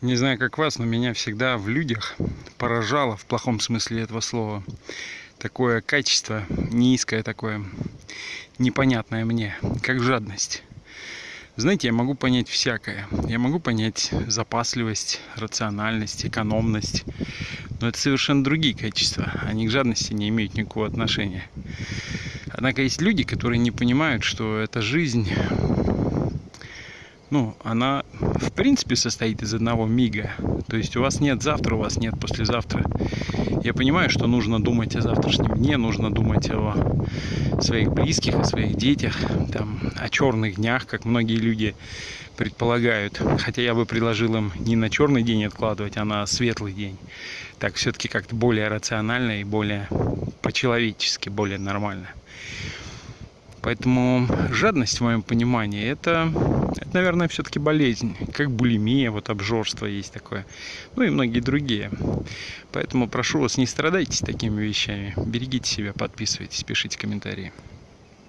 Не знаю, как вас, но меня всегда в людях поражало, в плохом смысле этого слова, такое качество, низкое такое, непонятное мне, как жадность. Знаете, я могу понять всякое. Я могу понять запасливость, рациональность, экономность. Но это совершенно другие качества. Они к жадности не имеют никакого отношения. Однако есть люди, которые не понимают, что эта жизнь ну, она в принципе состоит из одного мига. То есть у вас нет завтра, у вас нет послезавтра. Я понимаю, что нужно думать о завтрашнем дне, нужно думать о своих близких, о своих детях, там, о черных днях, как многие люди предполагают. Хотя я бы предложил им не на черный день откладывать, а на светлый день. Так все-таки как-то более рационально и более по-человечески, более нормально. Поэтому жадность, в моем понимании, это, это наверное, все-таки болезнь. Как булимия, вот обжорство есть такое. Ну и многие другие. Поэтому прошу вас, не страдайте такими вещами. Берегите себя, подписывайтесь, пишите комментарии.